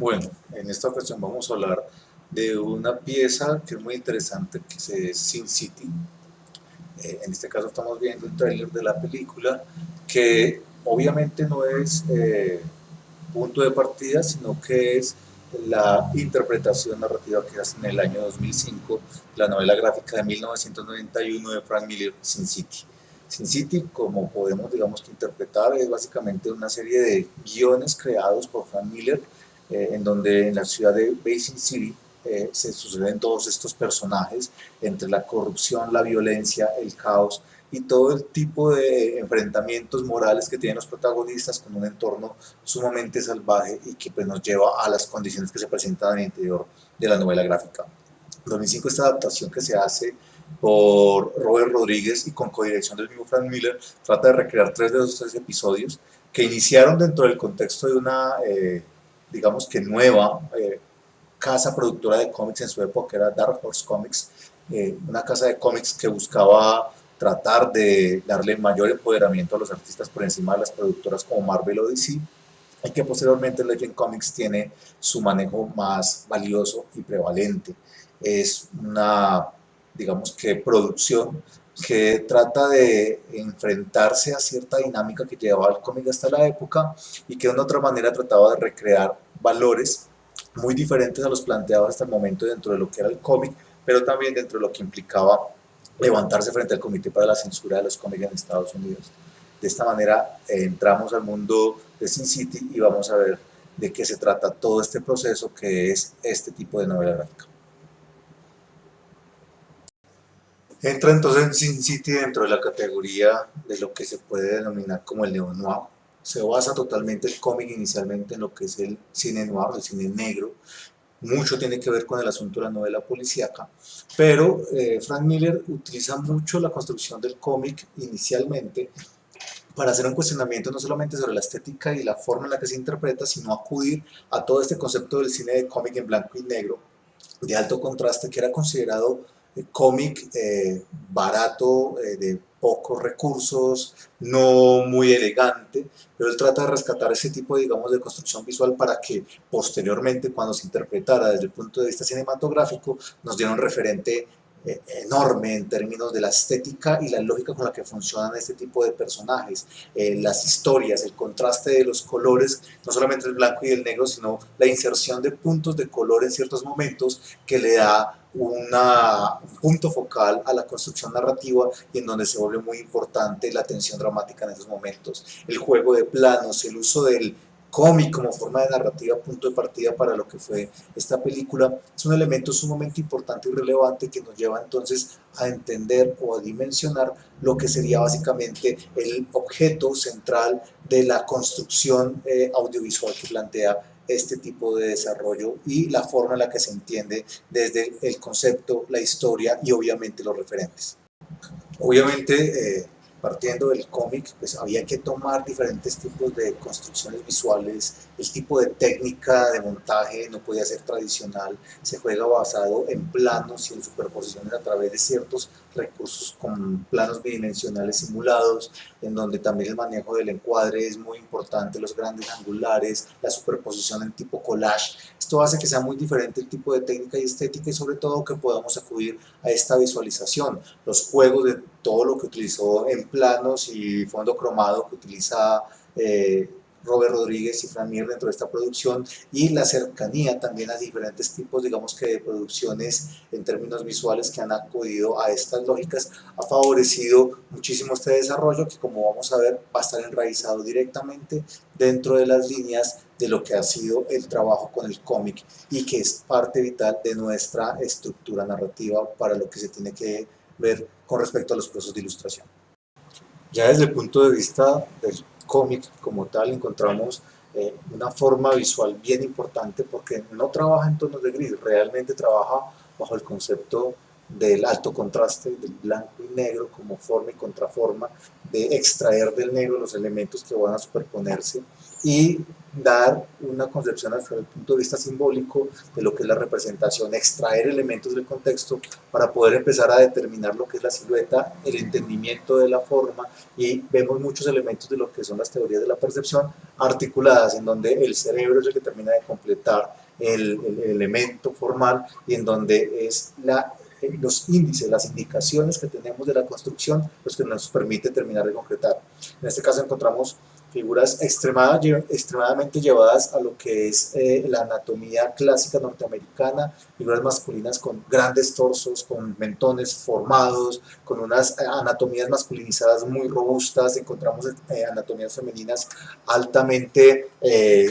Bueno, en esta ocasión vamos a hablar de una pieza que es muy interesante, que es Sin City. Eh, en este caso estamos viendo el trailer de la película, que obviamente no es eh, punto de partida, sino que es la interpretación narrativa que hace en el año 2005 la novela gráfica de 1991 de Frank Miller, Sin City. Sin City, como podemos digamos interpretar, es básicamente una serie de guiones creados por Frank Miller, eh, en donde en la ciudad de Basin City eh, se suceden todos estos personajes, entre la corrupción, la violencia, el caos y todo el tipo de enfrentamientos morales que tienen los protagonistas con un entorno sumamente salvaje y que pues, nos lleva a las condiciones que se presentan en el interior de la novela gráfica. 2005 esta adaptación que se hace por Robert Rodríguez y con codirección del mismo Frank Miller, trata de recrear tres de esos tres episodios que iniciaron dentro del contexto de una, eh, digamos que nueva eh, casa productora de cómics en su época, era Dark Horse Comics, eh, una casa de cómics que buscaba tratar de darle mayor empoderamiento a los artistas por encima de las productoras como Marvel o DC, y que posteriormente Legend Comics tiene su manejo más valioso y prevalente. Es una digamos que producción que trata de enfrentarse a cierta dinámica que llevaba el cómic hasta la época y que de una otra manera trataba de recrear valores muy diferentes a los planteados hasta el momento dentro de lo que era el cómic, pero también dentro de lo que implicaba levantarse frente al Comité para la Censura de los Cómics en Estados Unidos. De esta manera eh, entramos al mundo de Sin City y vamos a ver de qué se trata todo este proceso que es este tipo de novela gráfica. Entra entonces en Sin City dentro de la categoría de lo que se puede denominar como el neo-noir. Se basa totalmente el cómic inicialmente en lo que es el cine noir, el cine negro. Mucho tiene que ver con el asunto de la novela policíaca, pero eh, Frank Miller utiliza mucho la construcción del cómic inicialmente para hacer un cuestionamiento no solamente sobre la estética y la forma en la que se interpreta, sino acudir a todo este concepto del cine de cómic en blanco y negro, de alto contraste, que era considerado cómic eh, barato, eh, de pocos recursos, no muy elegante, pero él trata de rescatar ese tipo, digamos, de construcción visual para que posteriormente, cuando se interpretara desde el punto de vista cinematográfico, nos diera un referente enorme en términos de la estética y la lógica con la que funcionan este tipo de personajes, las historias, el contraste de los colores, no solamente el blanco y el negro, sino la inserción de puntos de color en ciertos momentos que le da un punto focal a la construcción narrativa y en donde se vuelve muy importante la tensión dramática en esos momentos. El juego de planos, el uso del cómic como forma de narrativa, punto de partida para lo que fue esta película, es un elemento sumamente importante y relevante que nos lleva entonces a entender o a dimensionar lo que sería básicamente el objeto central de la construcción eh, audiovisual que plantea este tipo de desarrollo y la forma en la que se entiende desde el concepto, la historia y obviamente los referentes. Obviamente, eh, partiendo del cómic, pues había que tomar diferentes tipos de construcciones visuales, el tipo de técnica de montaje no podía ser tradicional, se juega basado en planos y en superposiciones a través de ciertos recursos con planos bidimensionales simulados, en donde también el manejo del encuadre es muy importante, los grandes angulares, la superposición en tipo collage, esto hace que sea muy diferente el tipo de técnica y estética y sobre todo que podamos acudir a esta visualización, los juegos de todo lo que utilizó en planos y fondo cromado que utiliza eh, Robert Rodríguez y Fran Mir dentro de esta producción y la cercanía también a diferentes tipos, digamos que de producciones en términos visuales que han acudido a estas lógicas, ha favorecido muchísimo este desarrollo que como vamos a ver va a estar enraizado directamente dentro de las líneas de lo que ha sido el trabajo con el cómic y que es parte vital de nuestra estructura narrativa para lo que se tiene que ver con respecto a los procesos de ilustración. Ya desde el punto de vista del cómic como tal encontramos eh, una forma visual bien importante porque no trabaja en tonos de gris, realmente trabaja bajo el concepto del alto contraste, del blanco y negro como forma y contraforma, de extraer del negro los elementos que van a superponerse y dar una concepción desde el punto de vista simbólico de lo que es la representación, extraer elementos del contexto para poder empezar a determinar lo que es la silueta, el entendimiento de la forma y vemos muchos elementos de lo que son las teorías de la percepción articuladas en donde el cerebro es el que termina de completar el, el elemento formal y en donde es la los índices, las indicaciones que tenemos de la construcción, los que nos permite terminar de concretar. En este caso encontramos figuras extremadamente llevadas a lo que es eh, la anatomía clásica norteamericana, figuras masculinas con grandes torsos, con mentones formados, con unas eh, anatomías masculinizadas muy robustas, encontramos eh, anatomías femeninas altamente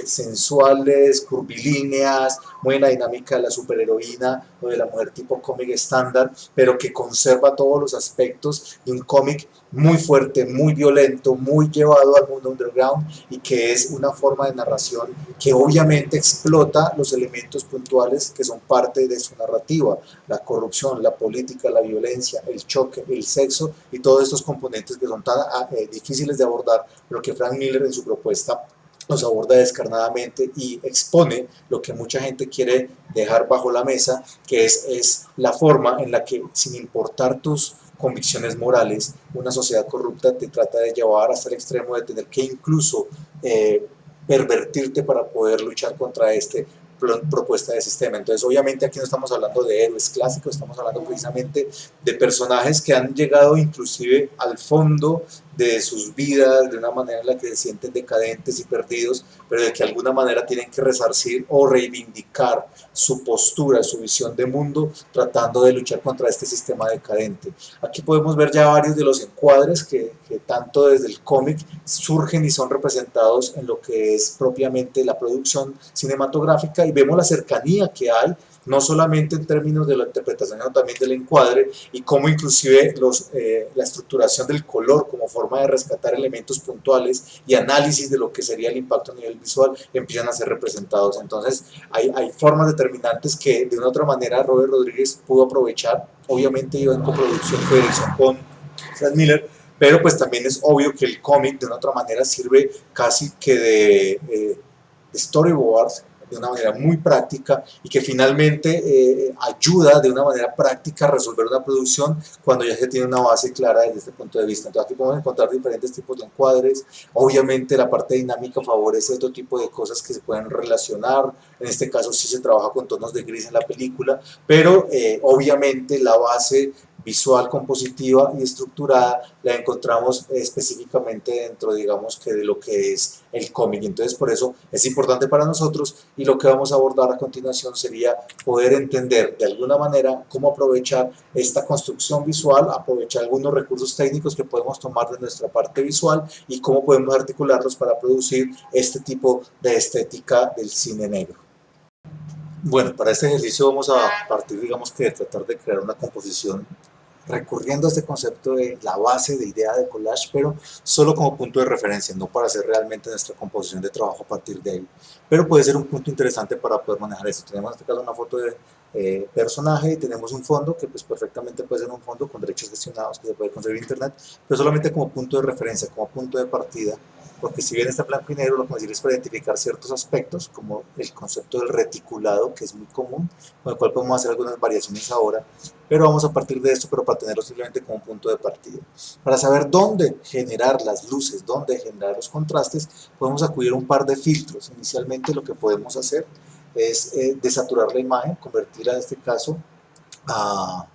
sensuales, curvilíneas, muy en la dinámica de la superheroína o de la mujer tipo cómic estándar, pero que conserva todos los aspectos de un cómic muy fuerte, muy violento, muy llevado al mundo underground y que es una forma de narración que obviamente explota los elementos puntuales que son parte de su narrativa, la corrupción, la política, la violencia, el choque, el sexo y todos estos componentes que son tan ah, eh, difíciles de abordar, pero que Frank Miller en su propuesta los aborda descarnadamente y expone lo que mucha gente quiere dejar bajo la mesa, que es, es la forma en la que sin importar tus convicciones morales, una sociedad corrupta te trata de llevar hasta el extremo de tener que incluso eh, pervertirte para poder luchar contra este propuesta de sistema. Entonces, obviamente aquí no estamos hablando de héroes clásicos, estamos hablando precisamente de personajes que han llegado inclusive al fondo de sus vidas de una manera en la que se sienten decadentes y perdidos, pero de que alguna manera tienen que resarcir o reivindicar su postura, su visión de mundo, tratando de luchar contra este sistema decadente. Aquí podemos ver ya varios de los encuadres que, que tanto desde el cómic surgen y son representados en lo que es propiamente la producción cinematográfica y vemos la cercanía que hay no solamente en términos de la interpretación, sino también del encuadre y cómo inclusive los, eh, la estructuración del color como forma de rescatar elementos puntuales y análisis de lo que sería el impacto a nivel visual empiezan a ser representados. Entonces hay, hay formas determinantes que de una otra manera Robert Rodríguez pudo aprovechar, obviamente iba en coproducción, con Frank Miller, pero pues también es obvio que el cómic de una otra manera sirve casi que de, eh, storyboards de una manera muy práctica y que finalmente eh, ayuda de una manera práctica a resolver una producción cuando ya se tiene una base clara desde este punto de vista. Entonces aquí podemos encontrar diferentes tipos de encuadres, obviamente la parte dinámica favorece otro tipo de cosas que se pueden relacionar, en este caso sí se trabaja con tonos de gris en la película, pero eh, obviamente la base visual, compositiva y estructurada la encontramos específicamente dentro, digamos, que de lo que es el cómic. Entonces, por eso es importante para nosotros y lo que vamos a abordar a continuación sería poder entender de alguna manera cómo aprovechar esta construcción visual, aprovechar algunos recursos técnicos que podemos tomar de nuestra parte visual y cómo podemos articularlos para producir este tipo de estética del cine negro. Bueno, para este ejercicio vamos a partir, digamos que de tratar de crear una composición recurriendo a este concepto de la base de idea de collage, pero solo como punto de referencia, no para hacer realmente nuestra composición de trabajo a partir de ahí. Pero puede ser un punto interesante para poder manejar esto. Tenemos en este caso una foto de eh, personaje y tenemos un fondo que pues perfectamente puede ser un fondo con derechos gestionados que se puede conseguir en internet, pero solamente como punto de referencia, como punto de partida porque si bien está blanco y negro, lo que decir es para identificar ciertos aspectos, como el concepto del reticulado, que es muy común, con el cual podemos hacer algunas variaciones ahora, pero vamos a partir de esto, pero para tenerlo simplemente como punto de partida. Para saber dónde generar las luces, dónde generar los contrastes, podemos acudir a un par de filtros. Inicialmente lo que podemos hacer es eh, desaturar la imagen, convertirla en este caso a...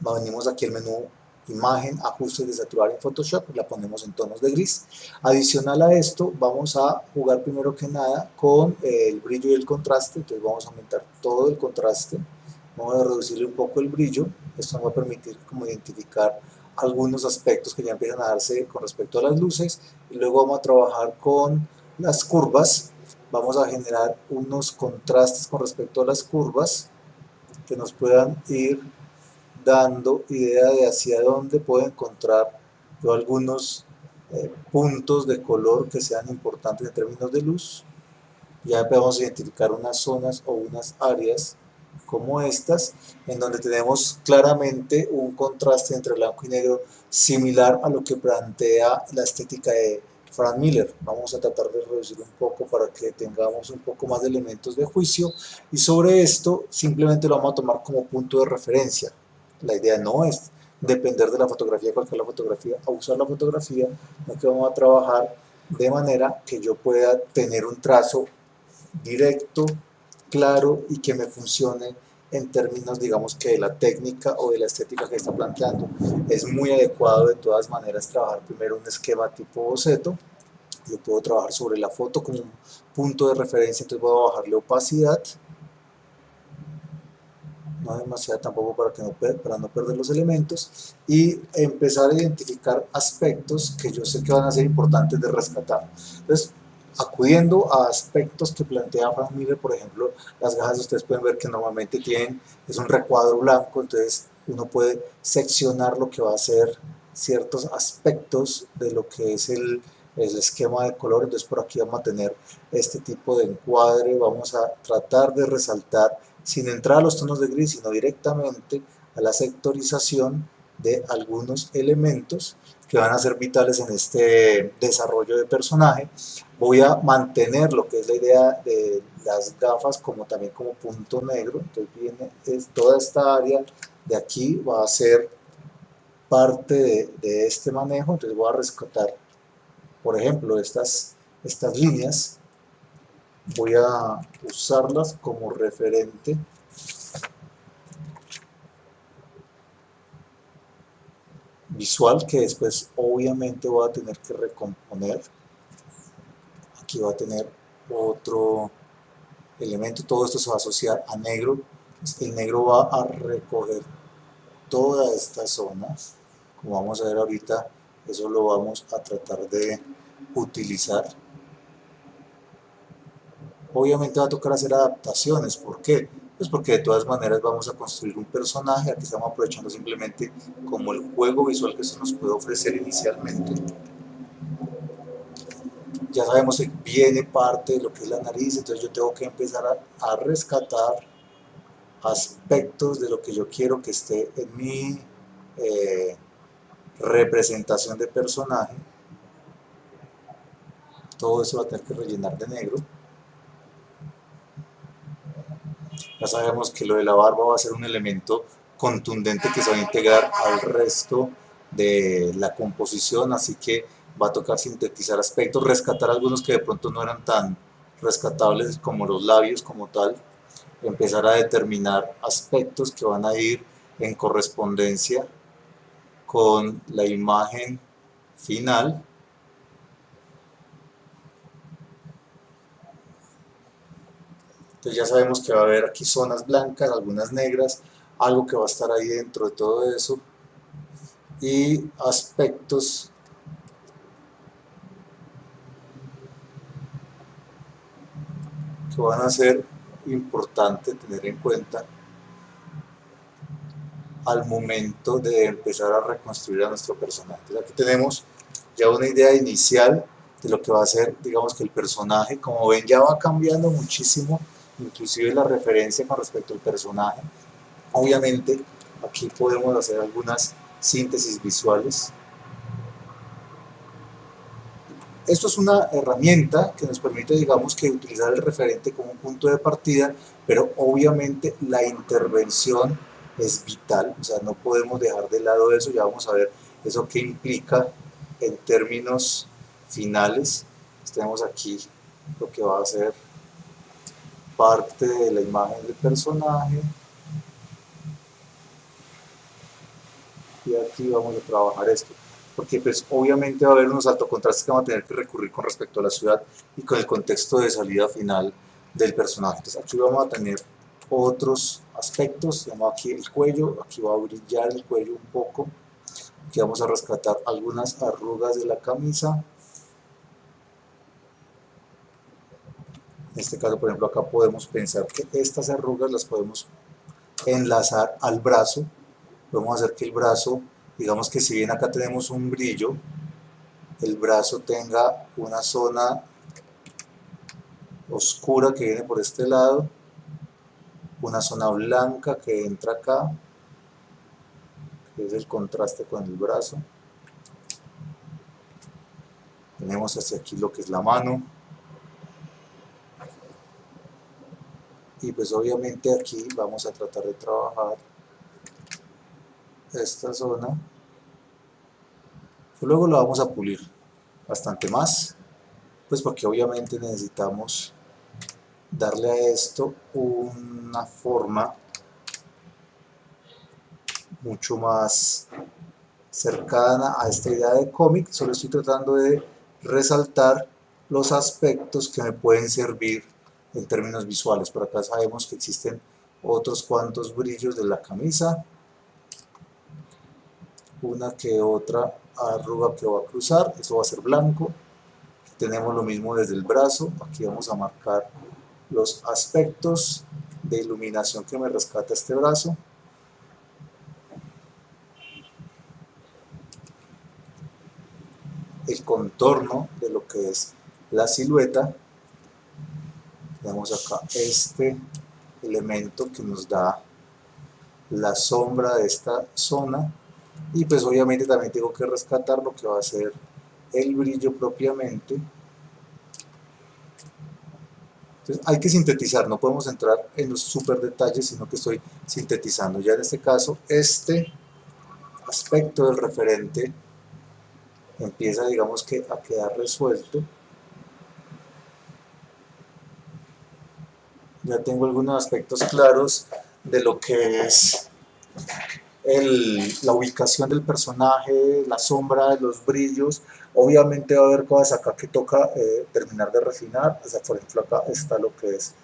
Venimos aquí al menú imagen, ajustes de saturar en Photoshop, la ponemos en tonos de gris. Adicional a esto, vamos a jugar primero que nada con el brillo y el contraste, entonces vamos a aumentar todo el contraste, vamos a reducirle un poco el brillo, esto nos va a permitir como identificar algunos aspectos que ya empiezan a darse con respecto a las luces, y luego vamos a trabajar con las curvas, vamos a generar unos contrastes con respecto a las curvas, que nos puedan ir dando idea de hacia dónde puedo encontrar algunos eh, puntos de color que sean importantes en términos de luz. Ya podemos identificar unas zonas o unas áreas como estas, en donde tenemos claramente un contraste entre blanco y negro similar a lo que plantea la estética de Frank Miller. Vamos a tratar de reducir un poco para que tengamos un poco más de elementos de juicio y sobre esto simplemente lo vamos a tomar como punto de referencia. La idea no es depender de la fotografía, cualquier la fotografía, a usar la fotografía, no que vamos a trabajar de manera que yo pueda tener un trazo directo, claro y que me funcione en términos, digamos, que de la técnica o de la estética que está planteando. Es muy adecuado de todas maneras trabajar primero un esquema tipo boceto. Yo puedo trabajar sobre la foto como un punto de referencia, entonces voy a bajarle opacidad. No demasiado tampoco para, que no, para no perder los elementos. Y empezar a identificar aspectos que yo sé que van a ser importantes de rescatar. Entonces, acudiendo a aspectos que plantea Frank Miller, por ejemplo, las gafas ustedes pueden ver que normalmente tienen, es un recuadro blanco, entonces uno puede seccionar lo que va a ser ciertos aspectos de lo que es el, el esquema de color, entonces por aquí vamos a tener este tipo de encuadre, vamos a tratar de resaltar sin entrar a los tonos de gris, sino directamente a la sectorización de algunos elementos que van a ser vitales en este desarrollo de personaje. Voy a mantener lo que es la idea de las gafas como también como punto negro, entonces viene es toda esta área de aquí va a ser parte de, de este manejo, entonces voy a rescatar, por ejemplo, estas, estas líneas, voy a usarlas como referente visual que después obviamente voy a tener que recomponer. Aquí va a tener otro elemento todo esto se va a asociar a negro. El negro va a recoger toda esta zona. Como vamos a ver ahorita eso lo vamos a tratar de utilizar. Obviamente va a tocar hacer adaptaciones. ¿por qué? Pues porque de todas maneras vamos a construir un personaje, aquí estamos aprovechando simplemente como el juego visual que se nos puede ofrecer inicialmente. Ya sabemos que viene parte de lo que es la nariz, entonces yo tengo que empezar a, rescatar aspectos de lo que yo quiero que esté en mi eh, representación de personaje. Todo eso va a tener que rellenar de negro. Ya sabemos que lo de la barba va a ser un elemento contundente que se va a integrar al resto de la composición, así que va a tocar sintetizar aspectos, rescatar algunos que de pronto no eran tan rescatables como los labios como tal, empezar a determinar aspectos que van a ir en correspondencia con la imagen final Entonces ya sabemos que va a haber aquí zonas blancas, algunas negras, algo que va a estar ahí dentro de todo eso y aspectos que van a ser importantes tener en cuenta al momento de empezar a reconstruir a nuestro personaje. Aquí tenemos ya una idea inicial de lo que va a ser, digamos que el personaje, como ven ya va cambiando muchísimo inclusive la referencia con respecto al personaje. Obviamente aquí podemos hacer algunas síntesis visuales. Esto es una herramienta que nos permite, digamos, que utilizar el referente como un punto de partida, pero obviamente la intervención es vital, o sea, no podemos dejar de lado eso, ya vamos a ver eso que implica en términos finales. Tenemos aquí lo que va a ser parte de la imagen del personaje. Y aquí vamos a trabajar esto porque pues obviamente va a haber unos altos contrastes que vamos a tener que recurrir con respecto a la ciudad y con el contexto de salida final del personaje. Entonces aquí vamos a tener otros aspectos, tenemos aquí el cuello, aquí va a brillar el cuello un poco aquí vamos a rescatar algunas arrugas de la camisa En este caso, por ejemplo, acá podemos pensar que estas arrugas las podemos enlazar al brazo. Podemos hacer que el brazo, digamos que si bien acá tenemos un brillo, el brazo tenga una zona oscura que viene por este lado una zona blanca que entra acá, que es el contraste con el brazo. Tenemos hacia aquí lo que es la mano. Y pues obviamente aquí vamos a tratar de trabajar esta zona. Luego lo vamos a pulir bastante más, pues porque obviamente necesitamos darle a esto una forma mucho más cercana a esta idea de cómic, solo estoy tratando de resaltar los aspectos que me pueden servir en términos visuales. Por acá sabemos que existen otros cuantos brillos de la camisa, una que otra arruga que va a cruzar, eso va a ser blanco. tenemos lo mismo desde el brazo, aquí vamos a marcar los aspectos de iluminación que me rescata este brazo. el contorno de lo que es la silueta tenemos acá. Este elemento que nos da la sombra de esta zona. Y pues obviamente también tengo que rescatar lo que va a ser el brillo propiamente. Entonces hay que sintetizar, no podemos entrar en los super detalles sino que estoy sintetizando. Ya en este caso este aspecto del referente empieza digamos que a quedar resuelto ya tengo algunos aspectos claros de lo que es la ubicación del personaje, la sombra, los brillos, obviamente va a haber cosas acá que toca eh, terminar de refinar, o sea, por ejemplo acá está lo que es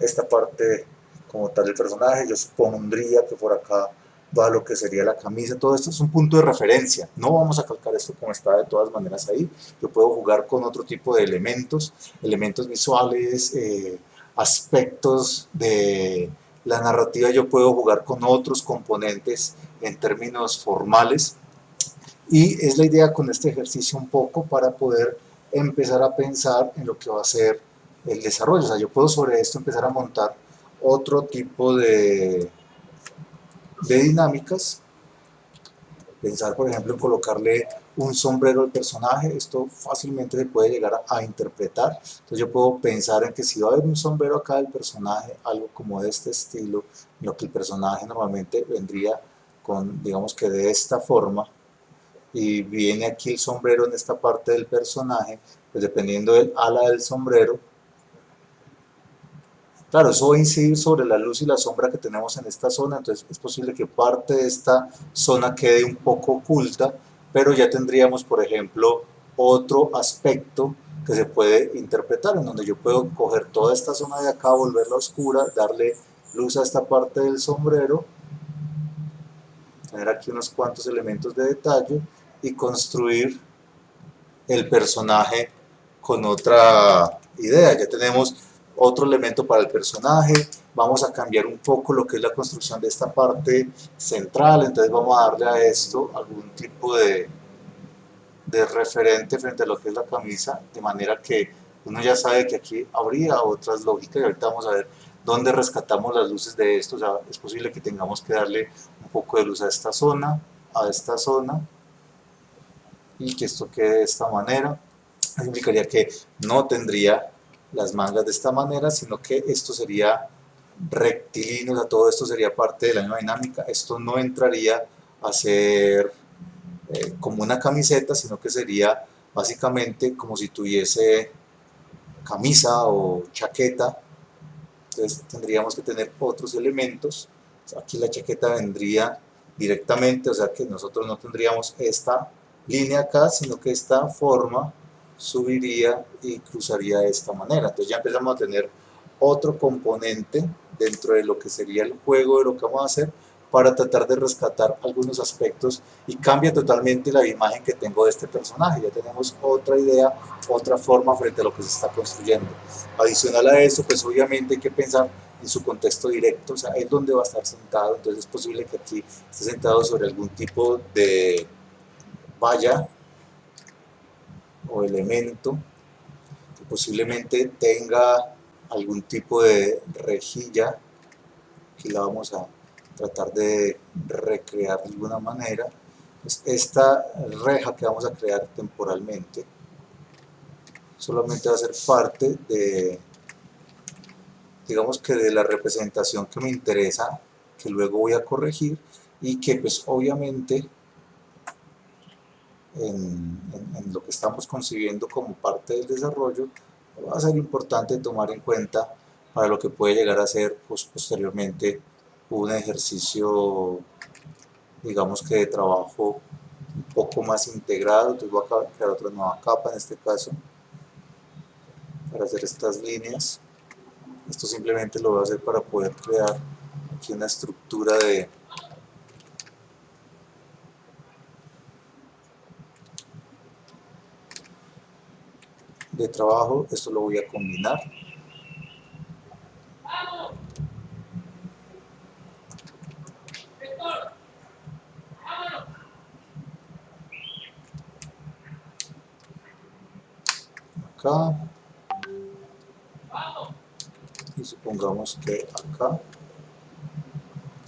esta parte como tal del personaje, yo supondría que por acá va lo que sería la camisa, todo esto es un punto de referencia, no vamos a calcar esto como está de todas maneras ahí, yo puedo jugar con otro tipo de elementos, elementos visuales, eh, aspectos de la narrativa, yo puedo jugar con otros componentes en términos formales, y es la idea con este ejercicio un poco para poder empezar a pensar en lo que va a ser el desarrollo, o sea, yo puedo sobre esto empezar a montar otro tipo de de dinámicas, pensar por ejemplo en colocarle un sombrero al personaje, esto fácilmente se puede llegar a, interpretar, entonces yo puedo pensar en que si va a haber un sombrero acá del personaje, algo como de este estilo, lo que el personaje normalmente vendría con, digamos que de esta forma, y viene aquí el sombrero en esta parte del personaje, pues dependiendo del ala del sombrero, Claro, eso va a incidir sobre la luz y la sombra que tenemos en esta zona, entonces es posible que parte de esta zona quede un poco oculta, pero ya tendríamos, por ejemplo, otro aspecto que se puede interpretar, en donde yo puedo coger toda esta zona de acá, volverla oscura, darle luz a esta parte del sombrero, tener aquí unos cuantos elementos de detalle y construir el personaje con otra idea. Ya tenemos otro elemento para el personaje, vamos a cambiar un poco lo que es la construcción de esta parte central, entonces vamos a darle a esto algún tipo de, de referente frente a lo que es la camisa, de manera que uno ya sabe que aquí habría otras lógicas y ahorita vamos a ver dónde rescatamos las luces de esto, o sea, es posible que tengamos que darle un poco de luz a esta zona, a esta zona, y que esto quede de esta manera, implicaría que no tendría las mangas de esta manera, sino que esto sería rectilíneo, o sea, todo esto sería parte de la misma dinámica, esto no entraría a ser eh, como una camiseta, sino que sería básicamente como si tuviese camisa o chaqueta, entonces tendríamos que tener otros elementos, aquí la chaqueta vendría directamente, o sea que nosotros no tendríamos esta línea acá, sino que esta forma subiría y cruzaría de esta manera. Entonces ya empezamos a tener otro componente dentro de lo que sería el juego de lo que vamos a hacer para tratar de rescatar algunos aspectos y cambia totalmente la imagen que tengo de este personaje. Ya tenemos otra idea, otra forma frente a lo que se está construyendo. Adicional a eso, pues obviamente hay que pensar en su contexto directo, o sea, es donde va a estar sentado, entonces es posible que aquí esté sentado sobre algún tipo de valla o elemento que posiblemente tenga algún tipo de rejilla aquí la vamos a tratar de recrear de alguna manera. Pues esta reja que vamos a crear temporalmente solamente va a ser parte de, digamos que de la representación que me interesa, que luego voy a corregir y que pues obviamente en, lo que estamos concibiendo como parte del desarrollo va a ser importante tomar en cuenta para lo que puede llegar a ser pues, posteriormente un ejercicio digamos que de trabajo un poco más integrado, entonces voy a crear otra nueva capa en este caso para hacer estas líneas. Esto simplemente lo voy a hacer para poder crear aquí una estructura de de trabajo, esto lo voy a combinar. Acá. Y supongamos que acá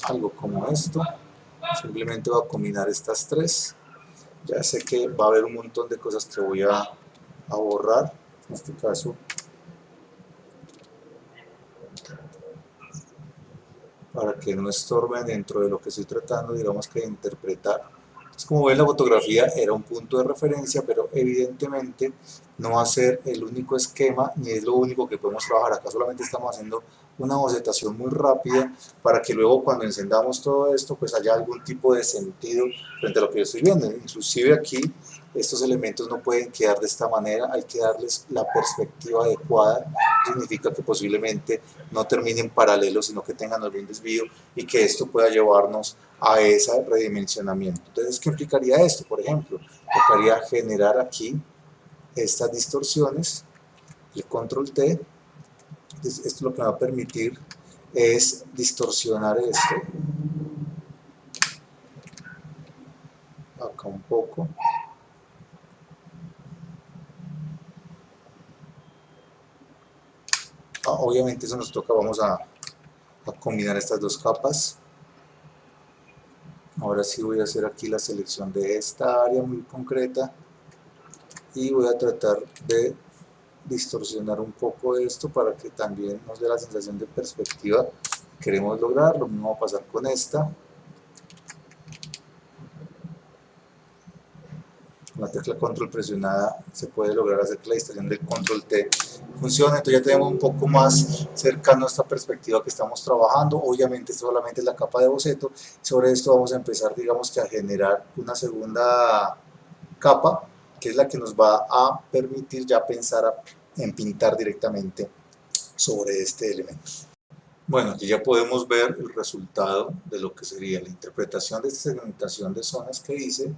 algo como esto. Simplemente voy a combinar estas tres. Ya sé que va a haber un montón de cosas que voy a, a borrar en este caso para que no estorben dentro de lo que estoy tratando digamos que interpretar como ven la fotografía era un punto de referencia, pero evidentemente no va a ser el único esquema ni es lo único que podemos trabajar. Acá solamente estamos haciendo una bocetación muy rápida para que luego cuando encendamos todo esto pues haya algún tipo de sentido frente a lo que yo estoy viendo. Inclusive aquí estos elementos no pueden quedar de esta manera, hay que darles la perspectiva adecuada, significa que posiblemente no terminen paralelos, sino que tengan algún desvío y que esto pueda llevarnos a ese redimensionamiento. Entonces, ¿qué implicaría esto? Por ejemplo, tocaría generar aquí estas distorsiones, el control T, esto lo que va a permitir es distorsionar esto, acá un poco, Ah, obviamente eso nos toca, vamos a, combinar estas dos capas. Ahora sí voy a hacer aquí la selección de esta área muy concreta y voy a tratar de distorsionar un poco esto para que también nos dé la sensación de perspectiva. Queremos lograr, lo mismo va a pasar con esta. Con la tecla control presionada se puede lograr hacer que la distorsión del control T funcione, entonces ya tenemos un poco más cercano a esta perspectiva que estamos trabajando, obviamente solamente es la capa de boceto, sobre esto vamos a empezar digamos que a generar una segunda capa que es la que nos va a permitir ya pensar en pintar directamente sobre este elemento. Bueno, aquí ya podemos ver el resultado de lo que sería la interpretación de esta segmentación de zonas que hice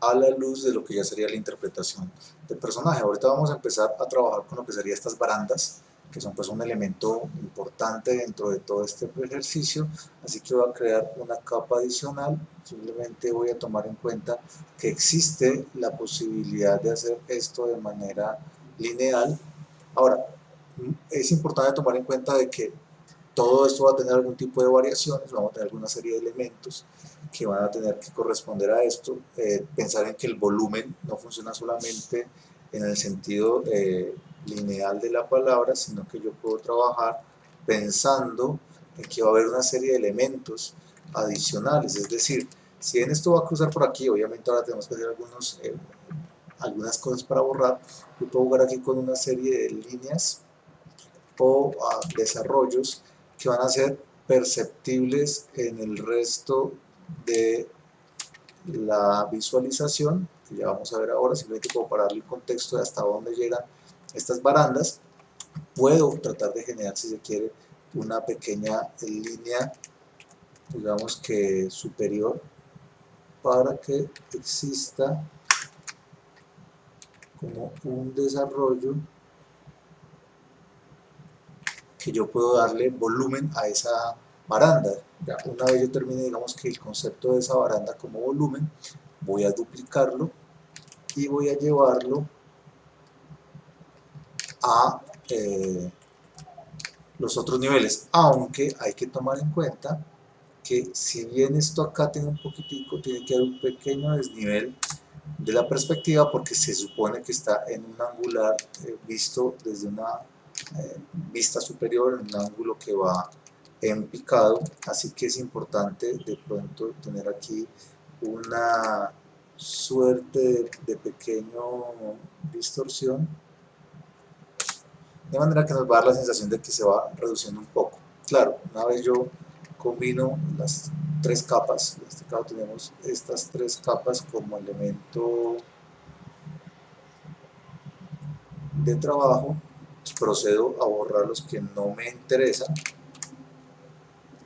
a la luz de lo que ya sería la interpretación del personaje. Ahorita vamos a empezar a trabajar con lo que serían estas barandas, que son pues un elemento importante dentro de todo este ejercicio, así que voy a crear una capa adicional, simplemente voy a tomar en cuenta que existe la posibilidad de hacer esto de manera lineal. Ahora, es importante tomar en cuenta de que todo esto va a tener algún tipo de variaciones, vamos a tener alguna serie de elementos que van a tener que corresponder a esto. Eh, pensar en que el volumen no funciona solamente en el sentido eh, lineal de la palabra, sino que yo puedo trabajar pensando en que va a haber una serie de elementos adicionales, es decir, si en esto va a cruzar por aquí, obviamente ahora tenemos que hacer algunos, eh, algunas cosas para borrar, yo puedo jugar aquí con una serie de líneas o ah, desarrollos que van a ser perceptibles en el resto de la visualización, ya vamos a ver ahora, simplemente como para darle el contexto de hasta dónde llegan estas barandas, puedo tratar de generar, si se quiere, una pequeña línea, digamos que superior, para que exista como un desarrollo que yo puedo darle volumen a esa baranda. Ya una vez yo termine, digamos que el concepto de esa baranda como volumen, voy a duplicarlo y voy a llevarlo a eh, los otros niveles, aunque hay que tomar en cuenta que si bien esto acá tiene un poquitico, tiene que haber un pequeño desnivel de la perspectiva porque se supone que está en un angular eh, visto desde una eh, vista superior, en un ángulo que va en picado, así que es importante de pronto tener aquí una suerte de, pequeño distorsión de manera que nos va a dar la sensación de que se va reduciendo un poco. Claro, una vez yo combino las tres capas, en este caso tenemos estas tres capas como elemento de trabajo procedo a borrar los que no me interesan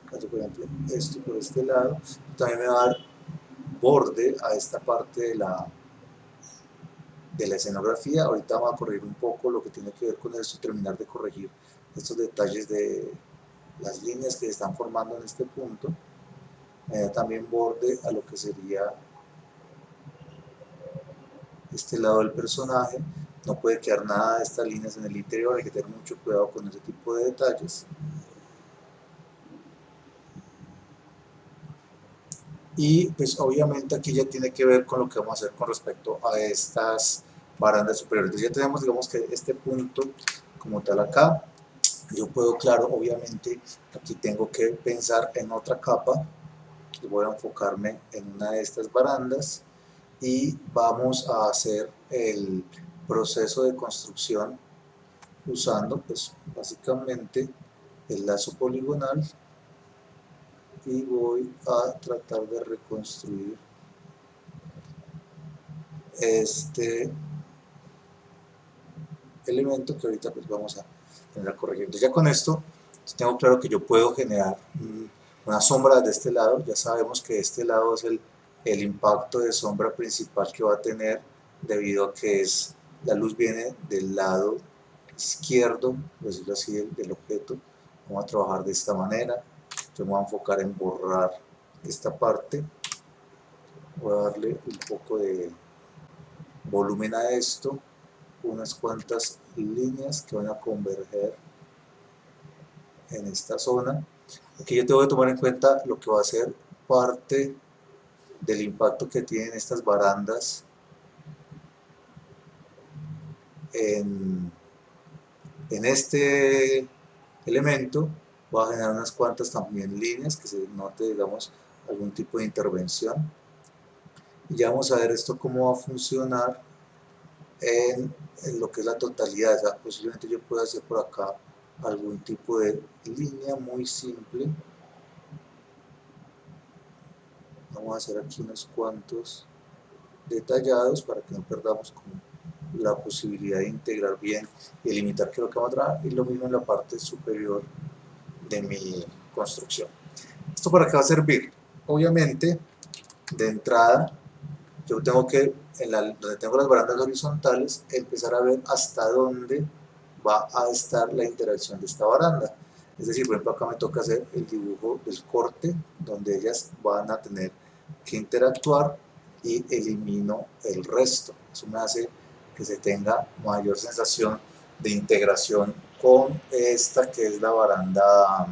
por ejemplo esto por este lado también me va a dar borde a esta parte de la de la escenografía, ahorita vamos a corregir un poco lo que tiene que ver con esto terminar de corregir estos detalles de las líneas que se están formando en este punto. Da también borde a lo que sería este lado del personaje. No puede quedar nada de estas líneas en el interior, hay que tener mucho cuidado con ese tipo de detalles. Y pues obviamente aquí ya tiene que ver con lo que vamos a hacer con respecto a estas barandas superiores. Entonces ya tenemos digamos que este punto como tal acá, yo puedo claro obviamente aquí tengo que pensar en otra capa, voy a enfocarme en una de estas barandas y vamos a hacer el proceso de construcción usando pues básicamente el lazo poligonal. Y voy a tratar de reconstruir este elemento que ahorita pues vamos a tener a corregir. Entonces ya con esto tengo claro que yo puedo generar una sombra de este lado, ya sabemos que este lado es el, el impacto de sombra principal que va a tener debido a que es la luz viene del lado izquierdo, decirlo así, del, del objeto. Vamos a trabajar de esta manera me voy a enfocar en borrar esta parte voy a darle un poco de volumen a esto unas cuantas líneas que van a converger en esta zona. Aquí yo tengo que tomar en cuenta lo que va a ser parte del impacto que tienen estas barandas en, en este elemento. Voy a generar unas cuantas también líneas que se note digamos algún tipo de intervención. Y ya vamos a ver esto cómo va a funcionar en, lo que es la totalidad posiblemente yo pueda hacer por acá algún tipo de línea muy simple vamos a hacer aquí unos cuantos detallados para que no perdamos la posibilidad de integrar bien y limitar que lo que vamos a trabajar y lo mismo en la parte superior de mi construcción. ¿Esto para qué va a servir? Obviamente, de entrada, yo tengo que, en la, donde tengo las barandas horizontales, empezar a ver hasta dónde va a estar la interacción de esta baranda. Es decir, por ejemplo, acá me toca hacer el dibujo del corte, donde ellas van a tener que interactuar y elimino el resto. Eso me hace que se tenga mayor sensación de integración con esta que es la baranda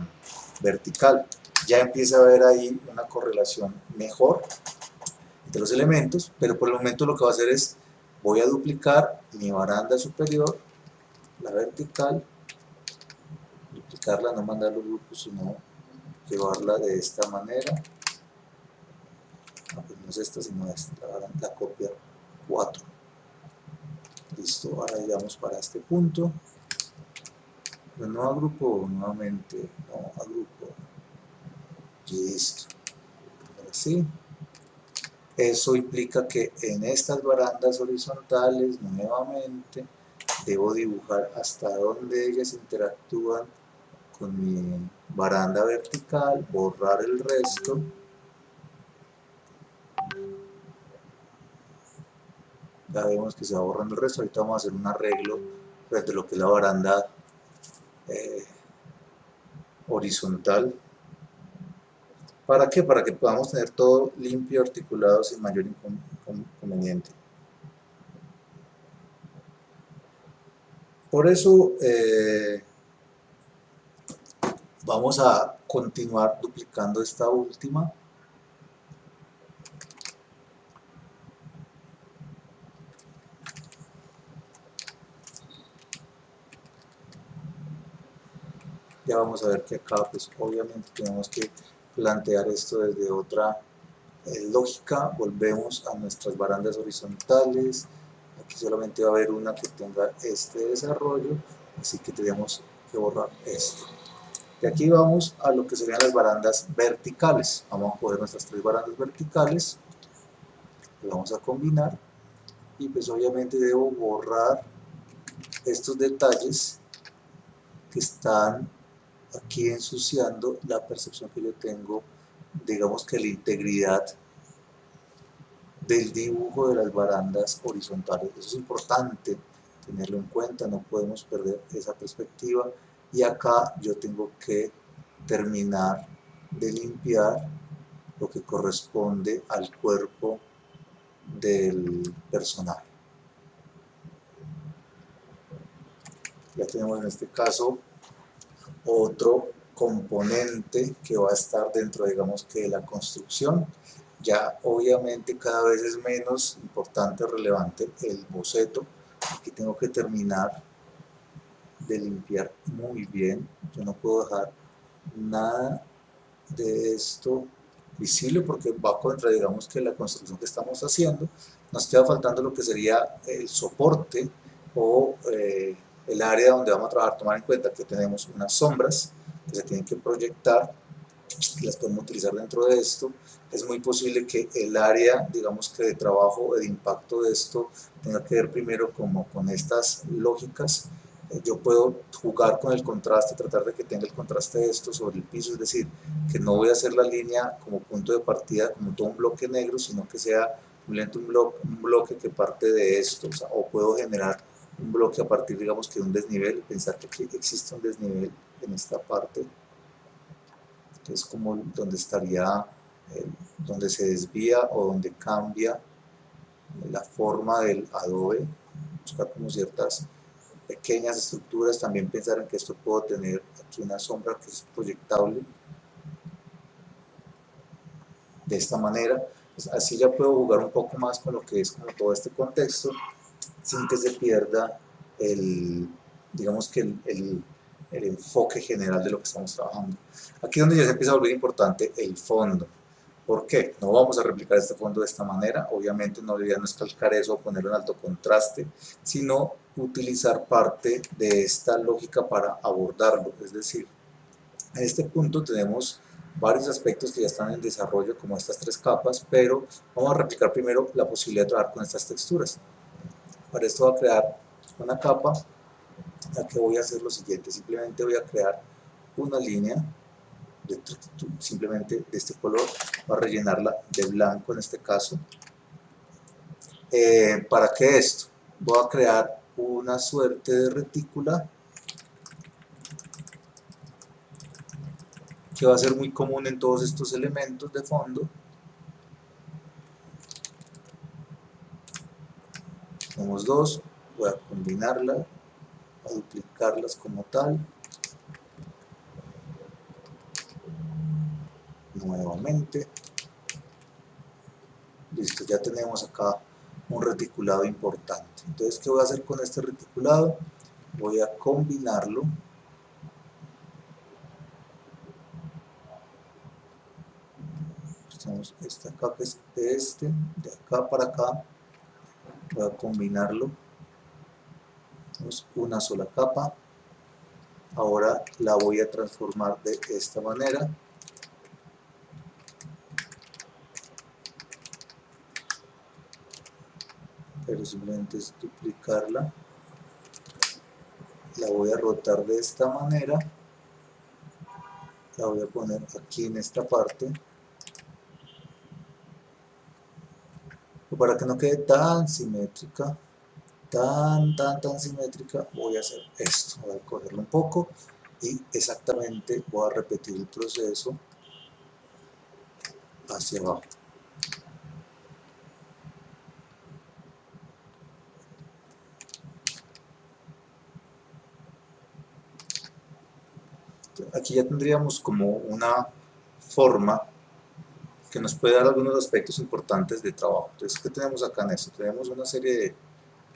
vertical. Ya empieza a haber ahí una correlación mejor entre los elementos, pero por el momento lo que voy a hacer es, voy a duplicar mi baranda superior, la vertical, duplicarla, no mandar los grupos, sino llevarla de esta manera. No, pues es esta, sino esta, la, la copia 4. Listo, ahora llegamos para este punto no agrupo nuevamente, no agrupo, listo, así. Eso implica que en estas barandas horizontales, nuevamente, debo dibujar hasta donde ellas interactúan con mi baranda vertical, borrar el resto, ya vemos que se va borrando el resto, ahorita vamos a hacer un arreglo de lo que es la baranda eh, horizontal. ¿Para qué? Para que podamos tener todo limpio, articulado, sin mayor inconveniente. Por eso, eh, Vamos a continuar duplicando esta última. Ya vamos a ver que acá pues obviamente tenemos que plantear esto desde otra eh, lógica. Volvemos a nuestras barandas horizontales. Aquí solamente va a haber una que tenga este desarrollo, así que tenemos que borrar esto. Y aquí vamos a lo que serían las barandas verticales. Vamos a coger nuestras tres barandas verticales, vamos a combinar y pues obviamente debo borrar estos detalles que están aquí ensuciando la percepción que yo tengo, digamos que la integridad del dibujo de las barandas horizontales. Eso es importante tenerlo en cuenta, no podemos perder esa perspectiva y acá yo tengo que terminar de limpiar lo que corresponde al cuerpo del personaje. Ya tenemos en este caso otro componente que va a estar dentro, digamos que de la construcción. Ya obviamente cada vez es menos importante, relevante el boceto. Aquí tengo que terminar de limpiar muy bien. Yo no puedo dejar nada de esto visible porque va contra, digamos, que la construcción que estamos haciendo. Nos queda faltando lo que sería el soporte o eh, el área donde vamos a trabajar. Tomar en cuenta que tenemos unas sombras que se tienen que proyectar y las podemos utilizar dentro de esto. Es muy posible que el área, digamos que de trabajo, de impacto de esto, tenga que ver primero como con estas lógicas yo puedo jugar con el contraste, tratar de que tenga el contraste de esto sobre el piso, es decir, que no voy a hacer la línea como punto de partida, como todo un bloque negro, sino que sea un, bloque, un bloque que parte de esto, o, puedo generar un bloque a partir, digamos, que de un desnivel, pensar que existe un desnivel en esta parte, que es como donde estaría, eh, donde se desvía o donde cambia la forma del adobe, buscar como ciertas pequeñas estructuras, también pensar en que esto puedo tener aquí una sombra que es proyectable de esta manera, pues así ya puedo jugar un poco más con lo que es como todo este contexto, sin que se pierda el, digamos que el, el, el enfoque general de lo que estamos trabajando. Aquí es donde ya se empieza a volver importante el fondo. ¿Por qué? No vamos a replicar este fondo de esta manera, obviamente no debería no es calcar eso o ponerlo en alto contraste, sino utilizar parte de esta lógica para abordarlo, es decir, en este punto tenemos varios aspectos que ya están en desarrollo como estas tres capas, pero vamos a replicar primero la posibilidad de trabajar con estas texturas. Para esto voy a crear una capa, la que voy a hacer lo siguiente, simplemente voy a crear una línea simplemente de este color, voy a rellenarla de blanco en este caso. Eh, ¿Para qué esto? Voy a crear una suerte de retícula que va a ser muy común en todos estos elementos de fondo. Tenemos dos, voy a combinarlas, a duplicarlas como tal. nuevamente. Listo ya tenemos acá un reticulado importante. Entonces qué voy a hacer con este reticulado voy a combinarlo. Tenemos esta capa es este de acá para acá voy a combinarlo. Tenemos una sola capa. Ahora la voy a transformar de esta manera. Pero simplemente es duplicarla. La voy a rotar de esta manera. La voy a poner aquí en esta parte para que no quede tan simétrica tan tan tan simétrica voy a hacer esto. Voy a cogerlo un poco y exactamente voy a repetir el proceso hacia abajo. Aquí ya tendríamos como una forma que nos puede dar algunos aspectos importantes de trabajo. Entonces, ¿qué tenemos acá en esto? Tenemos una serie de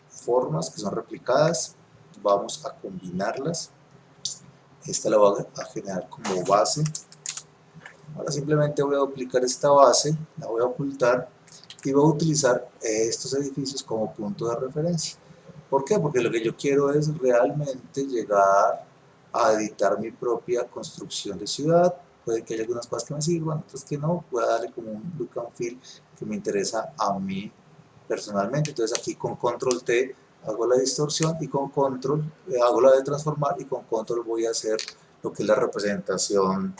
formas que son replicadas, vamos a combinarlas. Esta la voy a generar como base. Ahora simplemente voy a duplicar esta base, la voy a ocultar y voy a utilizar estos edificios como punto de referencia. ¿Por qué? Porque lo que yo quiero es realmente llegar a editar mi propia construcción de ciudad. Puede que haya algunas cosas que me sirvan, otras que no. Voy a darle como un look and feel que me interesa a mí personalmente. Entonces aquí con control T hago la distorsión y con control eh, hago la de transformar y con control voy a hacer lo que es la representación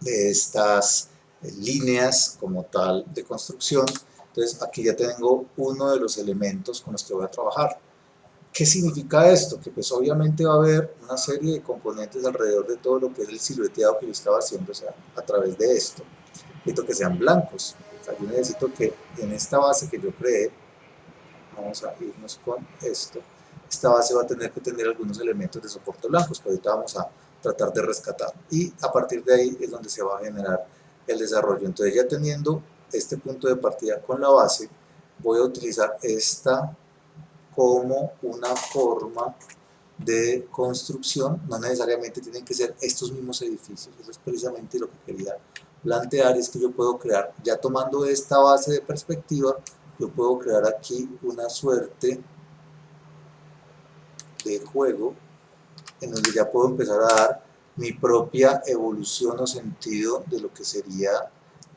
de estas eh, líneas como tal de construcción. Entonces aquí ya tengo uno de los elementos con los que voy a trabajar. ¿Qué significa esto? Que pues obviamente va a haber una serie de componentes alrededor de todo lo que es el silueteado que yo estaba haciendo o sea, a través de esto. Necesito que sean blancos. O sea, yo necesito que en esta base que yo creé, vamos a irnos con esto, esta base va a tener que tener algunos elementos de soporte blancos que ahorita vamos a tratar de rescatar. Y a partir de ahí es donde se va a generar el desarrollo. Entonces ya teniendo este punto de partida con la base, voy a utilizar esta como una forma de construcción, no necesariamente tienen que ser estos mismos edificios, eso es precisamente lo que quería plantear, es que yo puedo crear, ya tomando esta base de perspectiva, yo puedo crear aquí una suerte de juego en donde ya puedo empezar a dar mi propia evolución o sentido de lo que sería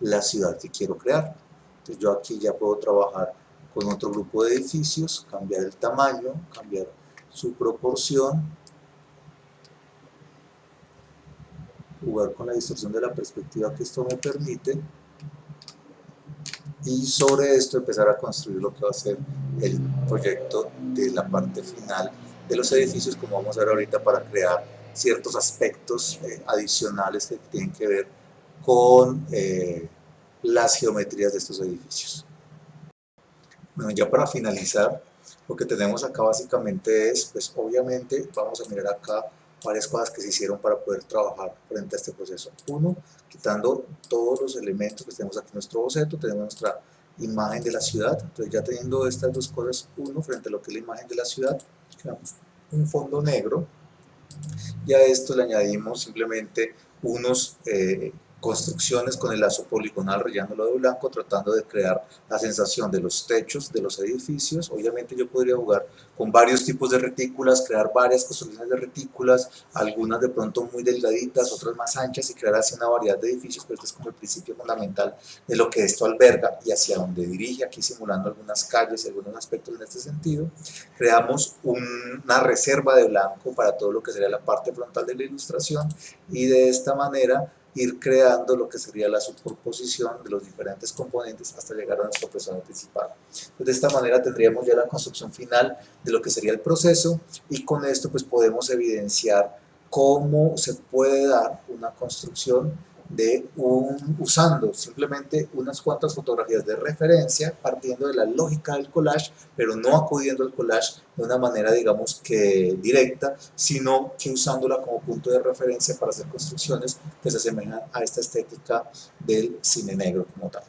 la ciudad que quiero crear. Entonces yo aquí ya puedo trabajar con otro grupo de edificios, cambiar el tamaño, cambiar su proporción, jugar con la distorsión de la perspectiva que esto me permite y sobre esto empezar a construir lo que va a ser el proyecto de la parte final de los edificios como vamos a ver ahorita para crear ciertos aspectos eh, adicionales que tienen que ver con eh, las geometrías de estos edificios. Bueno, ya para finalizar, lo que tenemos acá básicamente es, pues obviamente vamos a mirar acá varias cosas que se hicieron para poder trabajar frente a este proceso. Uno, quitando todos los elementos que tenemos aquí en nuestro boceto, tenemos nuestra imagen de la ciudad, entonces ya teniendo estas dos cosas, uno, frente a lo que es la imagen de la ciudad, creamos un fondo negro, y a esto le añadimos simplemente unos eh, construcciones con el lazo poligonal rellenándolo de blanco, tratando de crear la sensación de los techos de los edificios. Obviamente yo podría jugar con varios tipos de retículas, crear varias construcciones de retículas, algunas de pronto muy delgaditas, otras más anchas y crear así una variedad de edificios, pero este es como el principio fundamental de lo que esto alberga y hacia donde dirige, aquí simulando algunas calles y algunos aspectos en este sentido. Creamos una reserva de blanco para todo lo que sería la parte frontal de la ilustración y de esta manera ir creando lo que sería la superposición de los diferentes componentes hasta llegar a nuestra persona principal. de esta manera tendríamos ya la construcción final de lo que sería el proceso y con esto pues podemos evidenciar cómo se puede dar una construcción de un, usando simplemente unas cuantas fotografías de referencia partiendo de la lógica del collage, pero no acudiendo al collage de una manera digamos que directa, sino que usándola como punto de referencia para hacer construcciones que se asemejan a esta estética del cine negro como tal.